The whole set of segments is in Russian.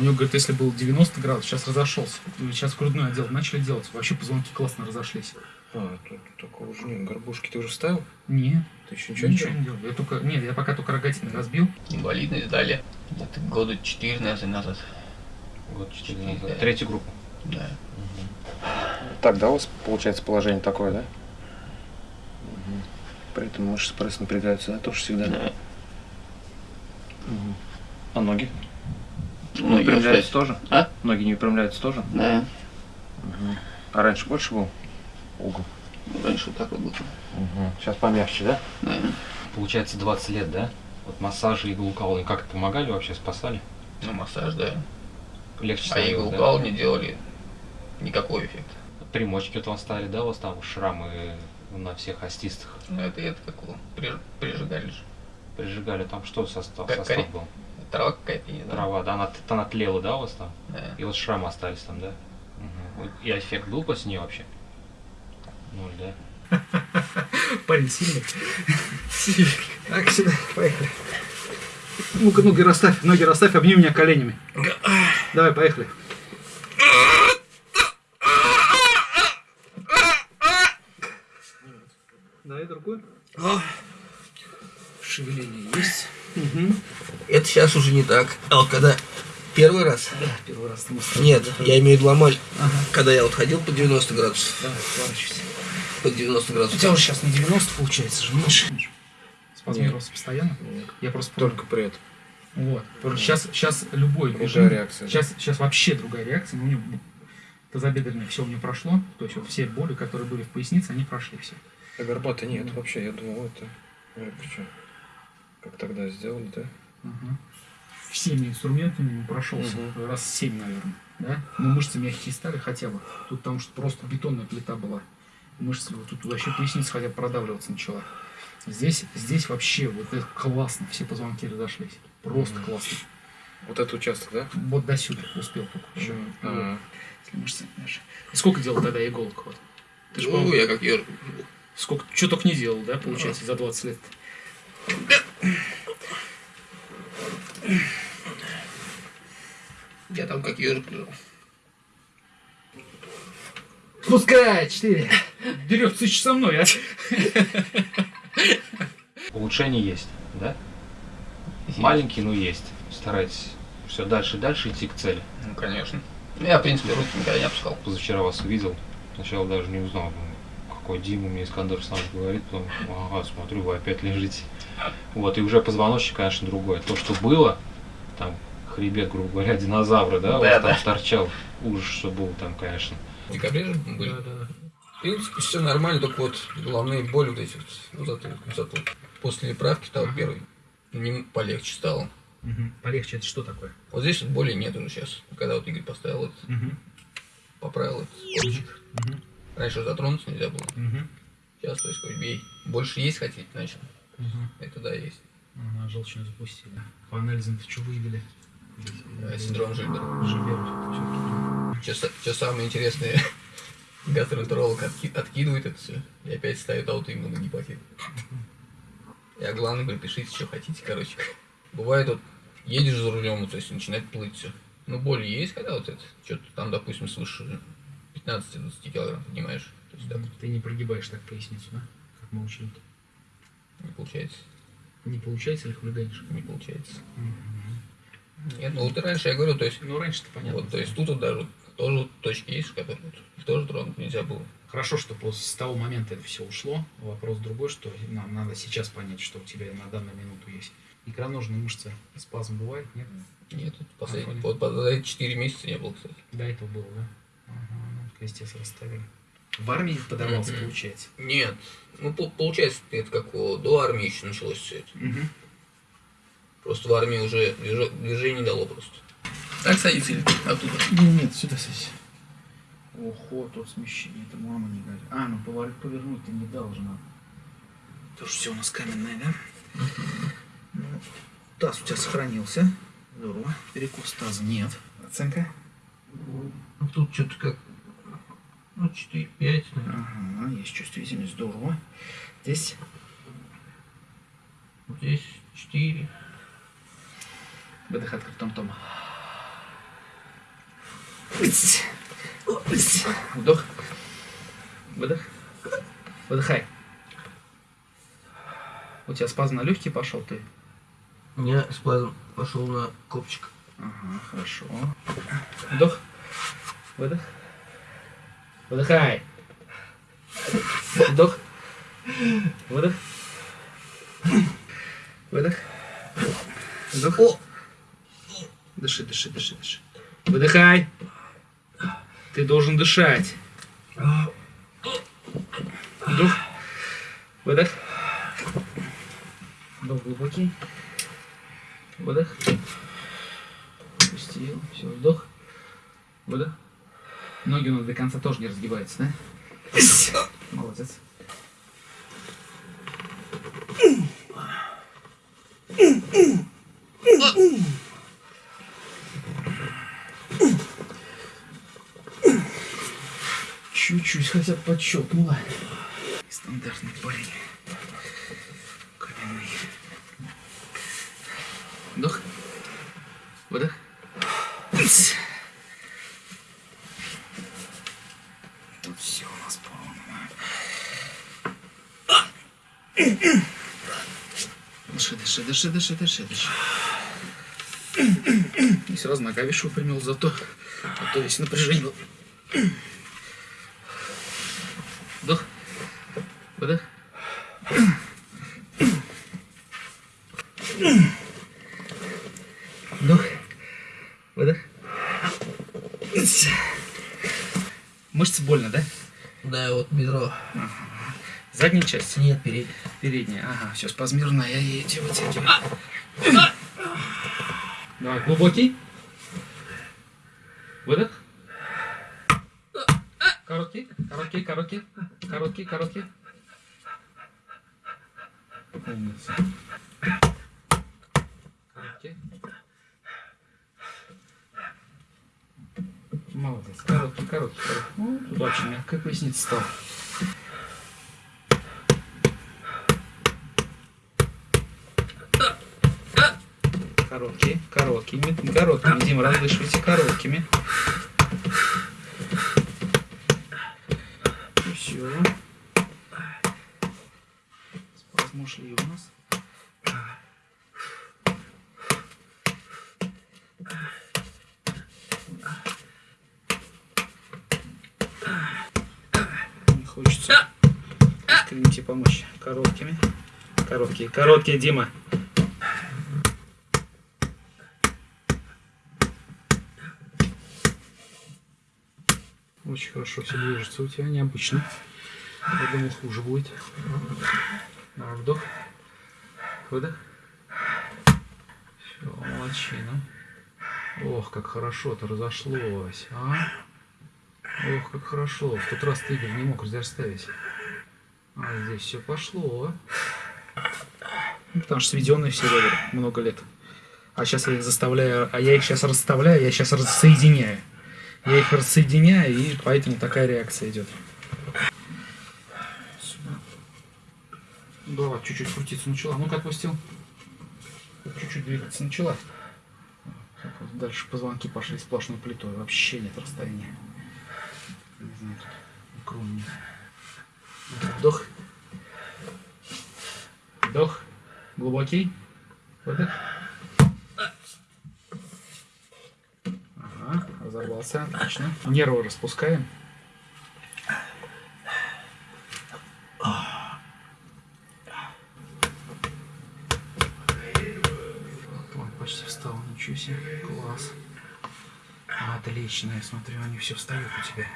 У него, говорит, если был 90 градусов, сейчас разошелся. Сейчас грудной отдел начали делать. Вообще позвонки классно разошлись. А, тут такого уже нет. Горбушки ты уже ставил? Нет, Ты еще ничего, не ничего делал? не делал. Я только, нет, я пока только рогатины разбил. Инвалидность дали где-то года 4, наверное, назад. Год четыре Четыре, назад. да. Третью группу. Да. Так, да, у вас получается положение такое, да? При этом мышцы пресс напрягаются, да, тоже всегда? Да. А ноги? Ну, не я выпрямляются тоже? А? Ноги не выпрямляются тоже? Да. А раньше больше был угол? Раньше вот так вот было. Сейчас помягче, да? Да. Получается 20 лет, да? Вот массажи и иглоукалывание как-то помогали вообще, спасали? Ну, массаж, да. Легче А становилось, иглукал не делали никакого эффекта. да? Примочки вот вам ставили, да, у вас там шрамы на всех остистых? Ну, это, это как его, приж- прижигали же. Прижигали, там что состав, Как состав был? Трава какая-то, не знаю. Трава, да, она, она тлела, да, у вас там? Да. И вот шрамы остались там, да? Мгм. И эффект был после нее вообще? Ноль, да? Парень сильный. Так, сюда, поехали. Ну-ка, ноги расставь, ноги расставь, обними меня коленями. Давай, поехали. Давай другую. Шевеление есть. Угу. Сейчас уже не так. А вот когда первый раз... Первый раз Нет, я имею в виду ломаль. Ага. Когда я вот ходил по 90 градусов. Давай, поворачивайся. По 90 У градусов. тебя уже сейчас не 90 получается же, меньше. Спазмировался постоянно? Я просто помню. Только при этом. Вот. Сейчас, сейчас любой Другая режим- реакция, да? Сейчас, сейчас вообще другая реакция. Ну, у него тазобедренное все у меня прошло. То есть вот все боли, которые были в пояснице, они прошли все. А горбата нет вообще, я думал, это... Ой, причем, как тогда сделали, да? Всеми инструментами прошелся. Мгм. Раз семь, наверное. Да? Но мышцы мягкие стали хотя бы. Тут потому что просто бетонная плита была. Мышцы, вот тут вообще поясница хотя бы продавливаться начала. Здесь, здесь вообще вот это классно. Все позвонки разошлись. Просто Мгм. классно. Вот этот участок, да? Вот до сюда успел только еще. А, Если мышцы наши. И сколько делал тогда иголок? Вот? Ты же, Ну, я как ежик. сколько, что только не делал, да, получается, за 20 лет? Я там как ежик лежал. Пускай, 4. Берет тысяч со мной, а? Улучшение есть, да? Маленький, но есть. Старайтесь все дальше и дальше идти к цели. Ну, конечно. Ну, Я, в принципе, руки никогда не опускал. Позавчера вас увидел, сначала даже не узнал, какой Дима мне Искандер сам говорит, потом, ага, смотрю, вы опять лежите. Вот, и уже позвоночник, конечно, другой. То, что было, там, хребет, грубо говоря, динозавра, да, у вас Да, там да. торчал, ужас, что был там, конечно. В декабре же были. да. В принципе, все нормально, только вот головные боли вот эти вот, ну, зато, зато после правки стал первый, не полегче стало. Полегче, это что такое? Вот здесь вот боли нет уже сейчас. Когда вот Игорь поставил этот, поправил этот кольчик. Раньше затронуться нельзя было. Сейчас, то есть, хоть бей. Больше есть хотите начал. Это да, есть. Ага, желчную запустили. По анализам ты что выявили? Э, Синдром Жильбера. Жильбер. Сейчас, сейчас самое интересное. Гастроэнтеролог отки- откидывает это все и опять ставит аутоиммунный гепатит. Я главное говорю, пишите, что хотите, короче. Бывает вот, едешь за рулем, то есть начинает плыть все. Ну, боли есть, когда вот это, что-то там, допустим, свыше 15-20 килограмм поднимаешь. То есть так Ты не прогибаешь так поясницу, да? Как мы учили. не получается. Не получается или хулиганишь? Не получается. Нет, ну вот раньше я говорю, то есть, Ну, раньше-то понятно. вот, то есть тут вот даже тоже вот точки есть, которые вот, их тоже тронуть нельзя было. Хорошо, что после с того момента это все ушло. Вопрос другой, что нам надо сейчас понять, что у тебя на данную минуту есть. Икроножные мышцы спазм бывает, нет? Нет, последний, вот эти 4 месяца не было, кстати. До этого было, да? Крестец расставили. В армии подорвался, Мгм. получается. Нет. Ну, по- получается, это как о, до армии еще началось все это. Просто в армии уже движ- движение дало просто. Так садится или оттуда? Нет, нет, сюда садись. Ого, тут смещение, это мама не говорит. А, ну поворот повернуть ты не должна. Тоже все у нас каменное, да? Ну, таз у тебя сохранился. Здорово. Перекос таза нет. Оценка? Ну, тут что-то как... Ну, 4-5, Ага, есть чувствительность, здорово. Здесь здесь 4. выдох открытым том. Вдох. Выдох. Выдыхай. У тебя спазм на легкий пошел ты? У меня спазм пошел на копчик. Ага, хорошо. Вдох. Выдох. Выдыхай. Вдох. Выдох. Выдох. Вдох. О! Дыши, дыши, дыши, дыши. Выдыхай. Ты должен дышать. Вдох. Выдох. Вдох глубокий. Выдох. Пустил. Все, вдох. Выдох. Ноги у нас до конца тоже не разгибаются, да? Молодец. Чуть-чуть хотя бы подщелкнуло. Стандартный парень. Каменный. Вдох. Выдох. Тут все у нас полно. Дыши, дыши, дыши, дыши, дыши. И сразу нога вишу выпрямил, зато, а то весь напряжение был. Вдох. Выдох. Вдох. Выдох. Мышцы больно, да? Да, вот бедро. Задняя часть? Нет, передний. Передняя. Ага, все, спазмированная. Я эти вытягиваю. Давай, глубокий. Выдох. Короткий, короткий, короткий, короткий, короткий. Умница. Короткий. Молодец. Короткий, короткий, короткий. Ну, тут очень мягкая поясница стала. Короткие, короткими, короткими. Дима, раздышивайте короткими. И все. Спазмы ушли у нас. Не хочется искренне помочь короткими. Короткие, короткие, Дима. Очень хорошо все движется у тебя, необычно. Я думал, хуже будет. Вдох. Выдох. Все, молодчина. Ох, как хорошо-то разошлось, а? Ох, как хорошо. В тот раз ты, Игорь, не мог разоставить. А здесь все пошло. Ну, потому что сведенные все были много лет. А сейчас я их заставляю, а я их сейчас расставляю, я сейчас рассоединяю. Я их рассоединяю, и поэтому такая реакция идет. Сюда. Да, чуть-чуть крутиться начала. Ну-ка, отпустил. Чуть-чуть двигаться начала. Дальше позвонки пошли сплошной плитой. Вообще нет расстояния. Не знаю, икру нет. Вдох. Вдох. Глубокий. Выдох. Ага, разорвался. Отлично. Нервы распускаем. Ой, почти встал, ничего себе, класс. Отлично, я смотрю, они все встают у тебя.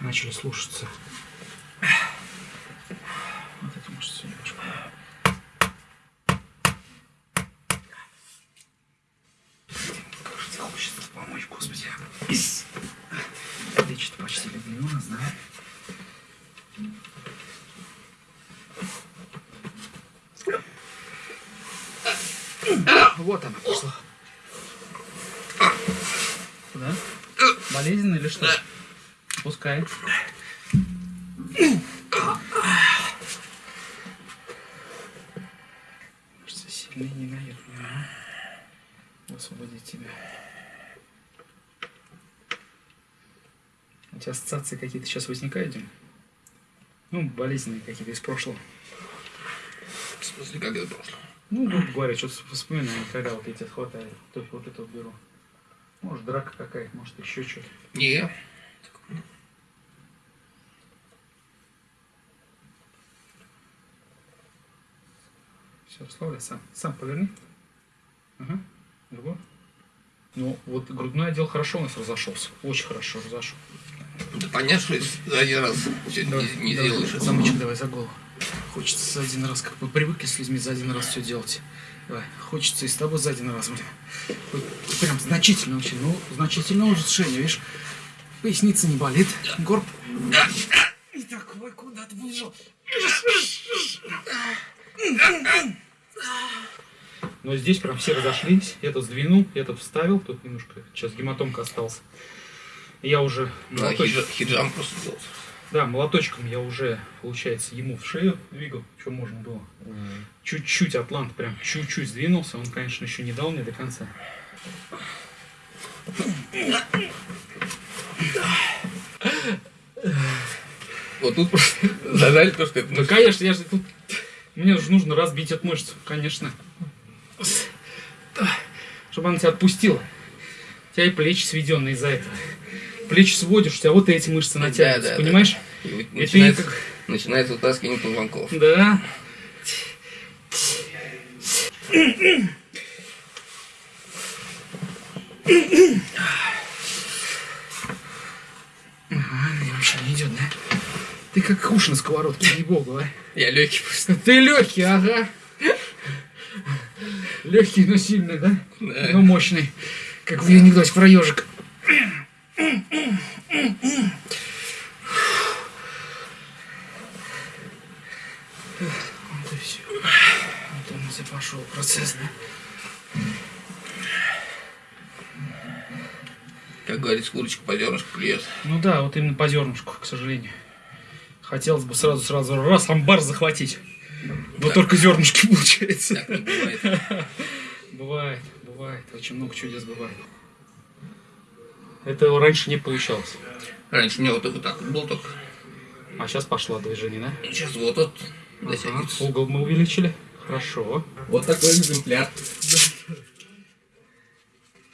Начали слушаться. Вот это может немножко. Как же тебе хочется помочь, господи. Ис. Плечи-то почти легли у нас, да? Вот она пошла. Куда? Болезненно или что? Пускай. Кажется, сильно не мне а? освободить тебя. У тебя ассоциации какие-то сейчас возникают, Дим? Ну, болезненные какие-то из прошлого. В смысле, как это прошло? Ну, грубо говоря, что-то вспоминаю, когда вот эти хватает, то вот это беру. Может, драка какая-то, может, еще что-то. Не. Все, расслабляй сам. Сам поверни. Ага. Другой. Ну, вот грудной отдел хорошо у нас разошелся. Очень хорошо разошел. Да понятно, что один раз не, не давай, сделаешь. Замочек давай за голову. Хочется за один раз, как мы привыкли с людьми за один раз все делать. Давай, хочется и с тобой за один раз, блин. Вот прям значительно очень, ну, значительное улучшение, видишь? Поясница не болит, горб. И такой куда-то выжил. Но здесь прям все разошлись. Этот сдвинул, этот вставил. Тут немножко сейчас гематомка остался. Я уже Да, хиджам просто делать. Да, молоточком я уже, получается, ему в шею двигал, что можно было. Чуть-чуть атлант прям чуть-чуть сдвинулся. Он, конечно, еще не дал мне до конца. Вот тут просто зажали то, что это Ну, конечно, я же тут... Мне же нужно разбить эту мышцу, конечно. Чтобы она тебя отпустила. У тебя и плечи сведенные из-за этого. Плечи сводишь, у тебя вот эти мышцы натягиваются, да, да. понимаешь? И вот И ты начинается, как... начинается вытаскивание позвонков. Да. Ага, и вообще не идет, да? Ты как уж на сковородке, не богу, а? Я легкий просто. Ты легкий, ага. Легкий, но сильный, да? Да. Но мощный. Как в анекдоте про ежик. Вот и все. Вот и пошел процесс, да? Как говорится, курочка по зернышку клюет. Ну да, вот именно по зернышку, к сожалению. Хотелось бы сразу-сразу раз амбар захватить. Но только зернышки получается. Так бывает. Бывает, бывает. Очень много чудес бывает. Это раньше не получалось. Раньше у меня вот это вот так вот было только. А сейчас пошло движение, да? Сейчас вот вот дотягивается. Угол мы увеличили. Хорошо. Вот такой экземпляр.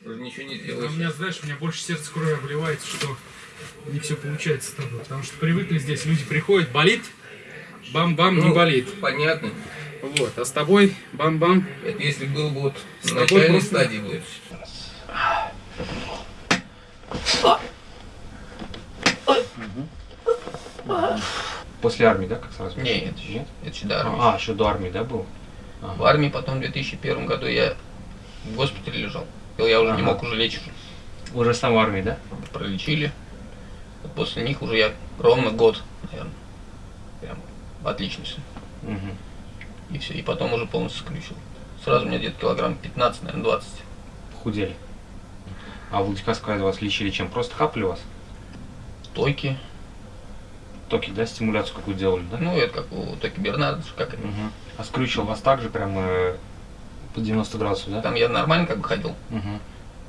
Уже ничего не сделаешь. у меня, знаешь, у меня больше сердце крови обливается, что не все получается с тобой. Потому что привыкли здесь, люди приходят, болит, бам-бам, не Ну, болит. Понятно. Вот, а с тобой бам-бам. Это если был бы вот С на начальной просто- стадии будет. После армии, да, как сразу? Не, еще, Нет? это еще до армии. А, еще до армии, да, был? Ага. В армии потом в 2001 году я в госпитале лежал. Я уже не Ага. мог уже лечь. Уже сам в армии, да? Пролечили. Вот После них уже я ровно год, наверное. Прям отлично все. Мгм. И все. И потом уже полностью скрючил. Сразу у меня где-то килограмм 15, наверное, 20. Худели. А в Владикавказе вас лечили чем? Просто хапали вас? Тойки. Токи, да, стимуляцию какую делали, да? Ну, это как у Токи Бернарда, как это. Мгм. А скрючил вас так же прям э, по 90 градусов, да? Там я нормально как бы ходил, Мгм.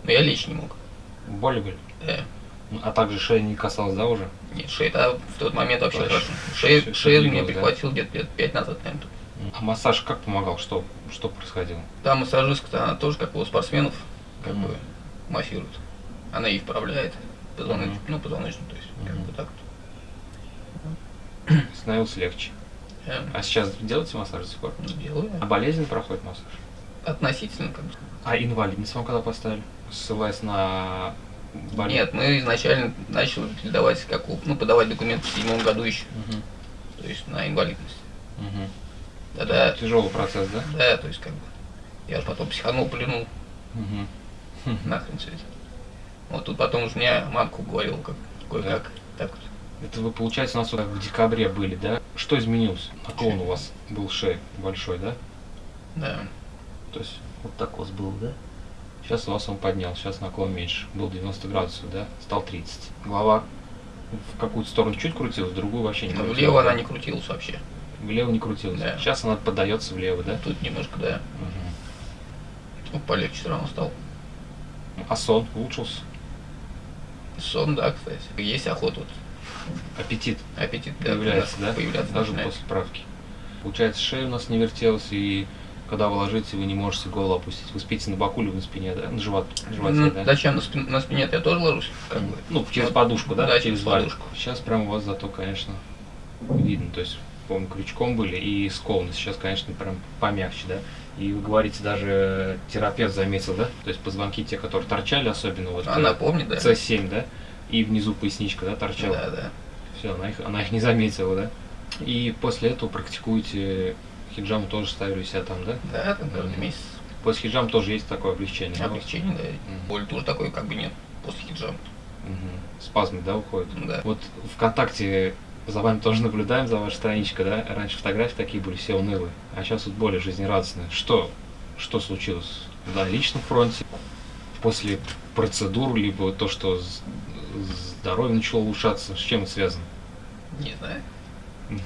но я лечь не мог. Боли были? Э, Ну, А также шея не касалась, да, уже? нет, шея, а в тот момент вообще Вообще. хорошо. Всё- всё шею мне да? прихватил где-то лет 5 назад, наверное. А массаж как помогал? Что, что происходило? Там массажистка, она тоже, как у спортсменов, как Мгм. бы массирует. Она и вправляет позвоночник, Мгм. ну, позвоночник, то есть, как Мгм. бы так Становилось легче. вот. Я А сейчас делаете массаж до сих пор? делаю. А болезнь проходит массаж? Относительно, как бы. А инвалидность вам когда поставили? Ссылаясь на болезнь? Нет, мы изначально начали давать, как ну, подавать документы в седьмом году еще, Мгм. то есть на инвалидность. Мгм. Тогда, Тяжелый процесс, да? да, то есть как бы, я же потом психанул, плюнул, Мгм. Нахрен все это. Вот тут потом уже меня мамка уговорила, как, кое-как, так вот. Это вы, получается, у нас вот в декабре были, да? Что изменилось? Наклон у вас был шеи большой, да? Да. То есть вот так у вас был, да? Сейчас у вас он поднял, сейчас наклон меньше. Был 90 градусов, да? Стал 30. Голова в какую-то сторону чуть крутилась, в другую вообще не Но крутилась. влево она не крутилась вообще. Влево не крутилась. Да. Сейчас она поддается влево, да? Тут немножко, да, Мгм. ну, полегче все равно стал. А сон улучшился? Сон, да, кстати. Есть охота, вот, Аппетит аппетит да, появляется, да, появляться Даже начинает. после правки. Получается, шея у нас не вертелась, и когда вы ложитесь, вы не можете голову опустить. Вы спите на боку или на спине, да? На живот, на животе, Ну, да? Зачем на, спин- на спине я тоже ложусь? Как бы. Ну, через Вот. подушку, да? Да, через подушку. Сейчас прям у вас зато, конечно, видно. То есть, помню, крючком были и скованы. Сейчас, конечно, прям помягче, да? И вы говорите, даже терапевт заметил, да? То есть позвонки те, которые торчали, особенно вот Она э, помнит, да? С7, да? И внизу поясничка, да, торчала. Да, да. Все, она их, она их не заметила, да? И после этого практикуете хиджам тоже ставили себя там, да? Да, там каждый месяц. После хиджам тоже есть такое облегчение. да? Облегчение, да. Мгм. Боль тоже такой как бы нет после хиджаба. Мгм. Спазмы, да, уходят? Да. Вот ВКонтакте за вами тоже наблюдаем, за вашей страничкой, да? Раньше фотографии такие были, все унылые, а сейчас вот более жизнерадостные. Что, что случилось на личном фронте? После процедур, либо то, что здоровье начало улучшаться, с чем это связано? Не знаю.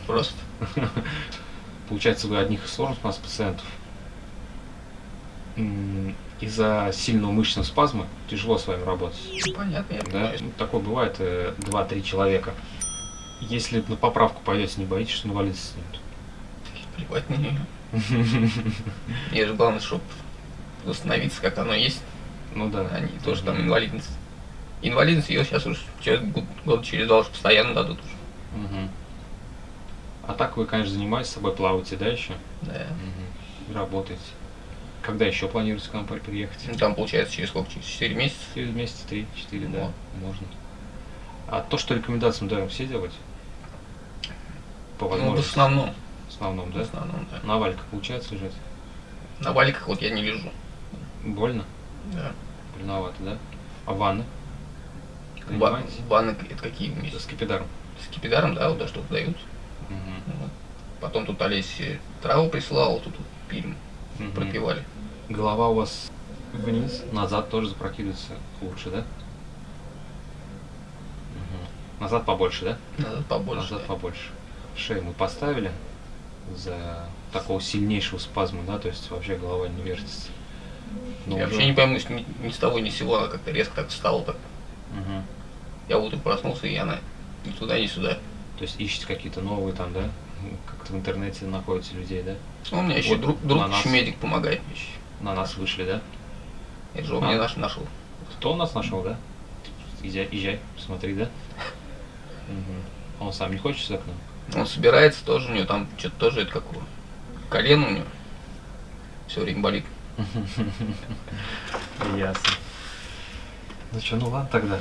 Просто. Получается, вы одних из сложных у нас пациентов. Из-за сильного мышечного спазма тяжело с вами работать. Понятно, я Да, ну, такое бывает э, 2-3 человека. Если на поправку пойдете, не боитесь, что инвалидность снимут? Плевать на нее. Мне же главное, чтобы восстановиться, как оно есть, Ну да. а не то, что там инвалидность. Инвалидность ее сейчас уже через год, год через два уже постоянно дадут уже. Мгм. А так вы, конечно, занимаетесь собой, плаваете, да, еще? Да. Мгм. Работаете. Когда еще планируете к нам при- приехать? Ну, там получается через сколько? Через 4 месяца? Через месяц, три, четыре, да, Вот. можно. А то, что рекомендации мы даем, все делать? По Ну, в возможности. основном. В основном, В да? основном, да. На валиках получается лежать? На валиках вот я не лежу. Больно? Да. Больновато, да? А ванны? Ва- Занимаетесь? Ванны это какие меня? С кипидаром? С кипидаром, да, вот да, что-то дают. Мгм. Вот. Потом тут Олеся траву прислала, тут пили, Мгм. пропивали. Голова у вас вниз, назад тоже запрокидывается лучше, да? Назад побольше, да? Надо побольше. Назад да. побольше. Шею мы поставили за такого сильнейшего спазма, да, то есть вообще голова не вертится. Но Я уже- вообще не пойму, ни, ни с того ни с сего она как-то резко так встала. Так. Мгм. Я утром проснулся, и она ни туда, ни сюда. То есть ищете какие-то новые там, да? Как-то в интернете находите людей, да? Ну, у меня еще Вот друг, на друг нас. еще медик помогает еще. На нас вышли, да? Я же он А. мне наш нашел. Кто нас нашел, да? Езжай, езжай, смотри, да? Мгм. Он сам не хочет сюда к нам? Он собирается тоже, у него там что-то тоже это какого. Колено у него все время болит. Ясно. Ну что, ну ладно тогда.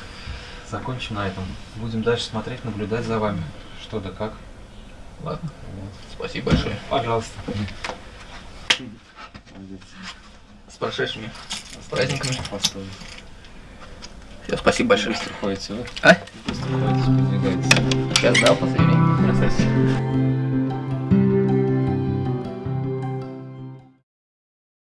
Закончим на этом. Будем дальше смотреть, наблюдать за вами. Что да как. Ладно, Вот. спасибо большое. Пожалуйста. С прошедшими с праздниками. Постой. Все, спасибо большое. Быстро ходите, вы? А? Быстро ходите, продвигаетесь. Сейчас, да, время. Красавчик.